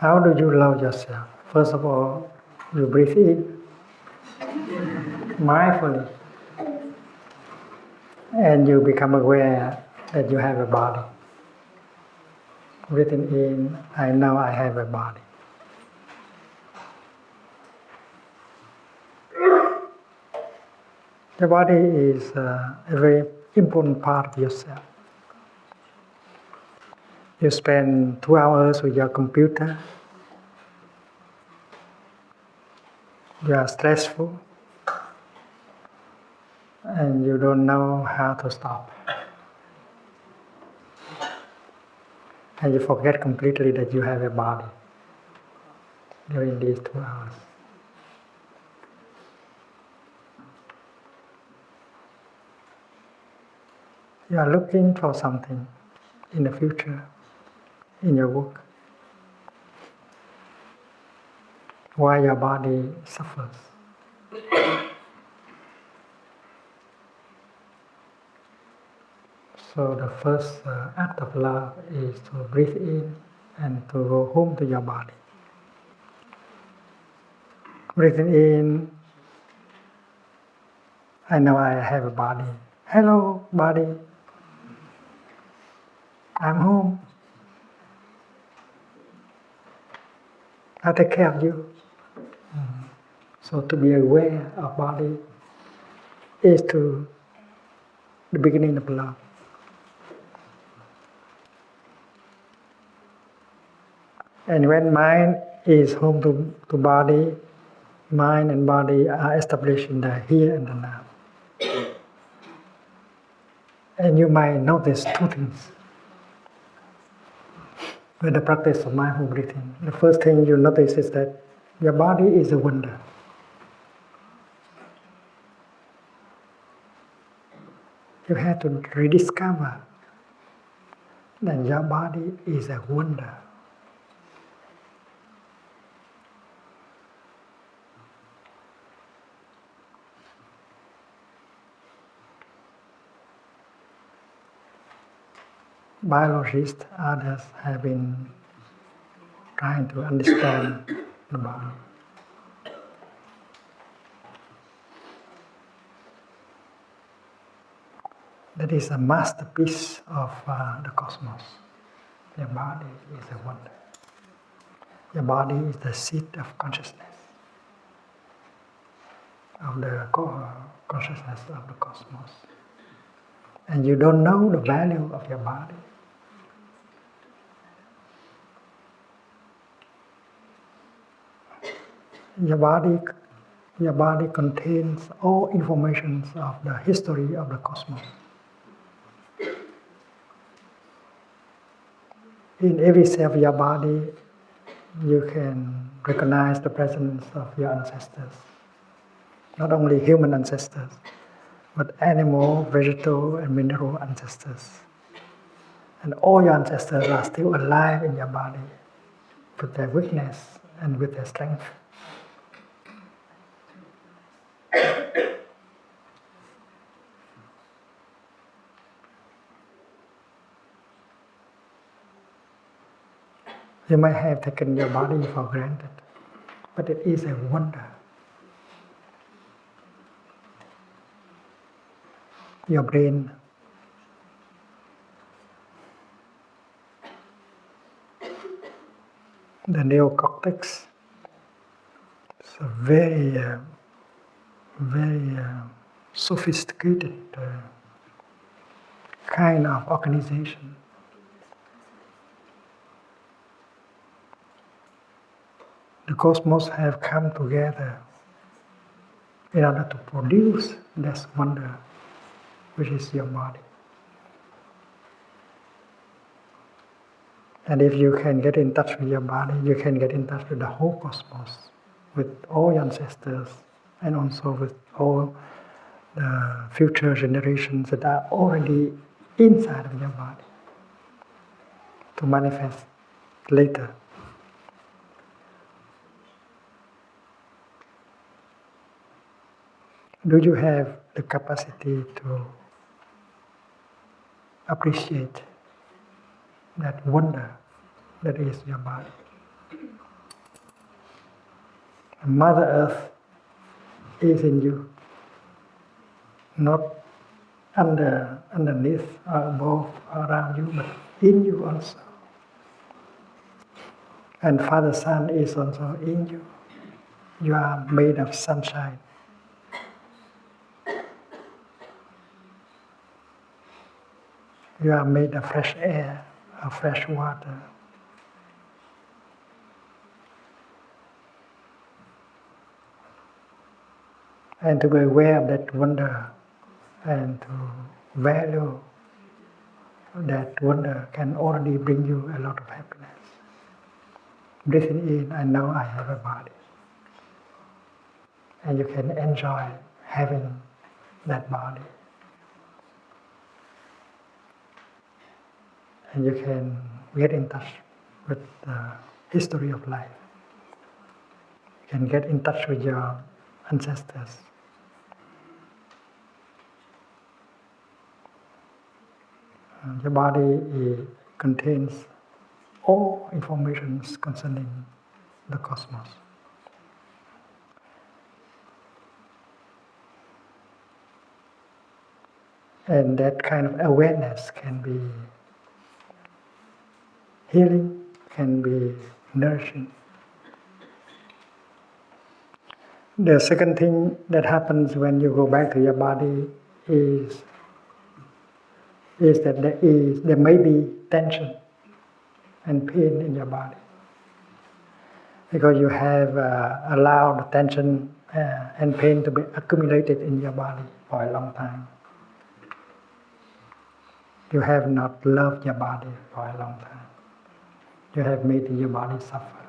How do you love yourself? First of all, you breathe in mindfully, and you become aware that you have a body. Breathing in, I know I have a body. The body is uh, a very important part of yourself. You spend two hours with your computer, you are stressful, and you don't know how to stop. And you forget completely that you have a body during these two hours. You are looking for something in the future, in your work. Why your body suffers. So the first uh, act of love is to breathe in and to go home to your body. Breathing in, I know I have a body. Hello, body. I'm home. I take care of you. So to be aware of body is to the beginning of love. And when mind is home to, to body, mind and body are established in the here and the now. And you might notice two things with the practice of mindful breathing, the first thing you notice is that your body is a wonder. You have to rediscover that your body is a wonder. Biologists, others have been trying to understand the body. That is a masterpiece of uh, the cosmos. Your body is a wonder. Your body is the seat of consciousness, of the consciousness of the cosmos. And you don't know the value of your body your body, your body contains all information of the history of the cosmos. In every cell of your body, you can recognize the presence of your ancestors. Not only human ancestors, but animal, vegetal, and mineral ancestors. And all your ancestors are still alive in your body with their weakness and with their strength. You might have taken your body for granted, but it is a wonder. Your brain the neocortex. It's a very, uh, very uh, sophisticated uh, kind of organization. The cosmos have come together in order to produce this wonder, which is your body. And if you can get in touch with your body, you can get in touch with the whole cosmos, with all your ancestors, and also with all the future generations that are already inside of your body to manifest later. Do you have the capacity to appreciate that wonder that is your body? Mother Earth is in you, not under, underneath or above or around you, but in you also. And Father Sun is also in you. You are made of sunshine. You are made of fresh air, of fresh water. And to be aware of that wonder and to value that wonder can already bring you a lot of happiness. Breathing in, I know I have a body. And you can enjoy having that body. And you can get in touch with the history of life. You can get in touch with your ancestors. And your body contains all information concerning the cosmos. And that kind of awareness can be healing, can be nourishing. The second thing that happens when you go back to your body is, is that there, is, there may be tension and pain in your body. Because you have uh, allowed tension uh, and pain to be accumulated in your body for a long time. You have not loved your body for a long time. You have made your body suffer.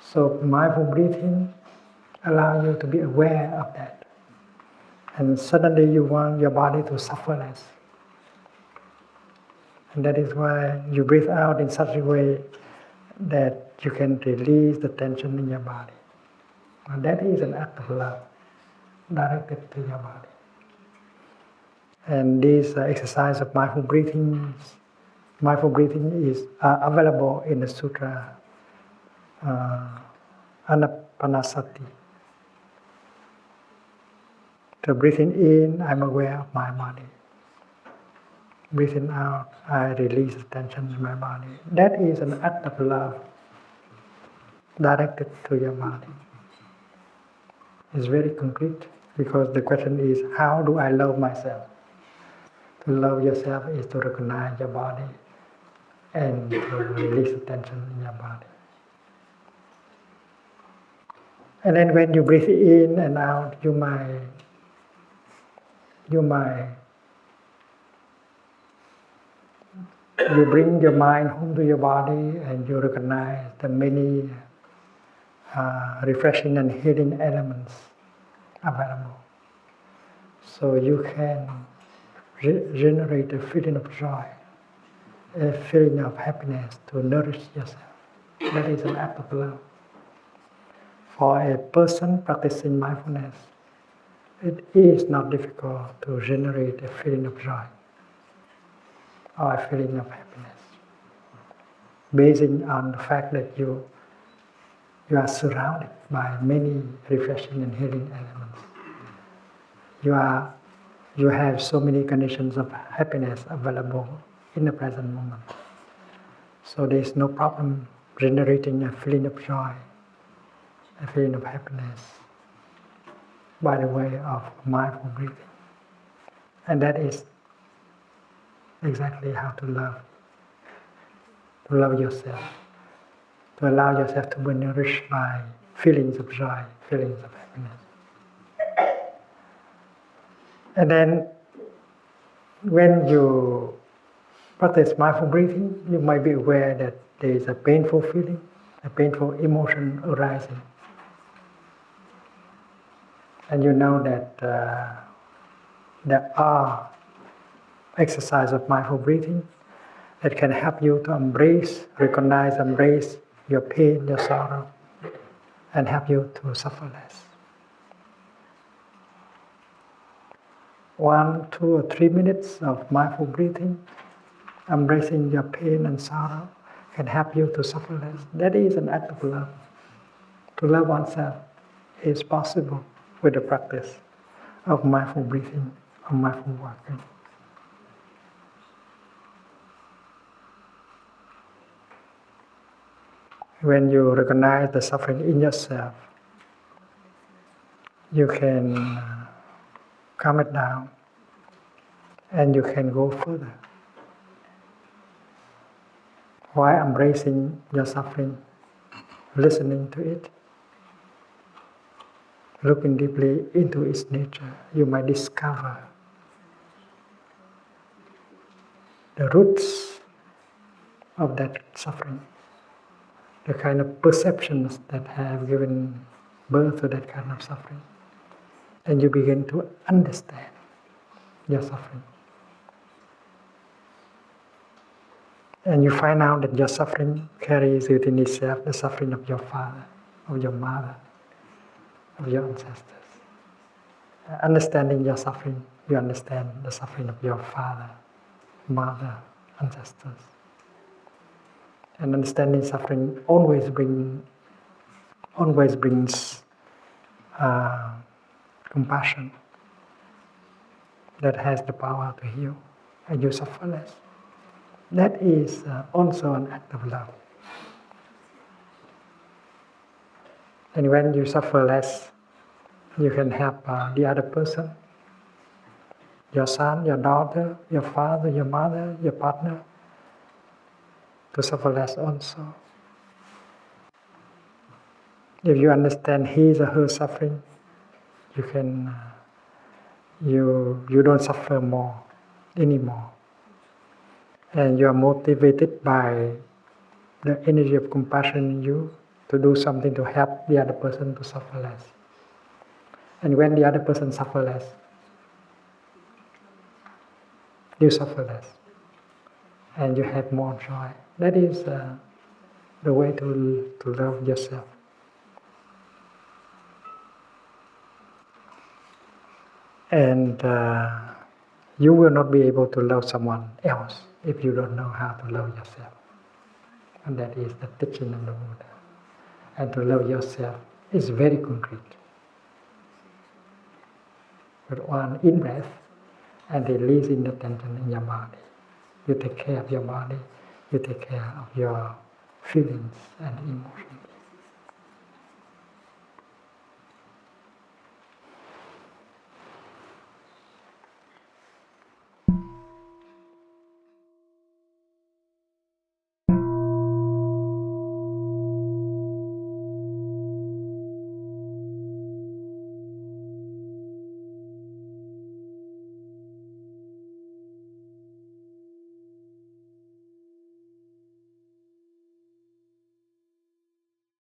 So mindful breathing allow you to be aware of that. And suddenly you want your body to suffer less. And that is why you breathe out in such a way that you can release the tension in your body. And that is an act of love directed to your body. And this uh, exercise of mindful breathing, mindful breathing is uh, available in the sutra uh, Anapanasati. So breathing in, I'm aware of my body. Breathing out, I release the tension in my body. That is an act of love directed to your body. It's very concrete because the question is how do I love myself? To love yourself is to recognize your body and release the tension in your body. And then when you breathe in and out, you might you might you bring your mind home to your body and you recognize the many uh, refreshing and healing elements available. So you can re generate a feeling of joy, a feeling of happiness to nourish yourself. That is an of love. For a person practicing mindfulness, it is not difficult to generate a feeling of joy or a feeling of happiness, basing on the fact that you you are surrounded by many refreshing and healing elements. You are you have so many conditions of happiness available in the present moment. So there is no problem generating a feeling of joy, a feeling of happiness by the way of mindful breathing. And that is exactly how to love. To love yourself. To allow yourself to be nourished by feelings of joy, feelings of happiness. And then when you practice mindful breathing, you might be aware that there is a painful feeling, a painful emotion arising. And you know that uh, there are exercise of mindful breathing that can help you to embrace, recognize, embrace your pain, your sorrow, and help you to suffer less. One, two, or three minutes of mindful breathing, embracing your pain and sorrow, can help you to suffer less. That is an act of love. To love oneself is possible with the practice of mindful breathing, of mindful walking. When you recognize the suffering in yourself, you can uh, calm it down and you can go further. While embracing your suffering, listening to it, looking deeply into its nature, you might discover the roots of that suffering, the kind of perceptions that have given birth to that kind of suffering. And you begin to understand your suffering. And you find out that your suffering carries within itself the suffering of your father, of your mother, of your ancestors. Understanding your suffering, you understand the suffering of your father, mother, ancestors. And understanding suffering always bring, always brings uh, compassion that has the power to heal, and you suffer less. That is uh, also an act of love. And when you suffer less, you can help uh, the other person, your son, your daughter, your father, your mother, your partner, to suffer less also. If you understand his or her suffering, you can, uh, you, you don't suffer more anymore and you are motivated by the energy of compassion in you to do something to help the other person to suffer less. And when the other person suffer less, you suffer less. And you have more joy. That is uh, the way to, to love yourself. And uh, you will not be able to love someone else if you don't know how to love yourself. And that is the teaching of the Buddha. And to love yourself is very concrete. With one in breath and releasing the tension in your body. You take care of your body, you take care of your feelings and emotions.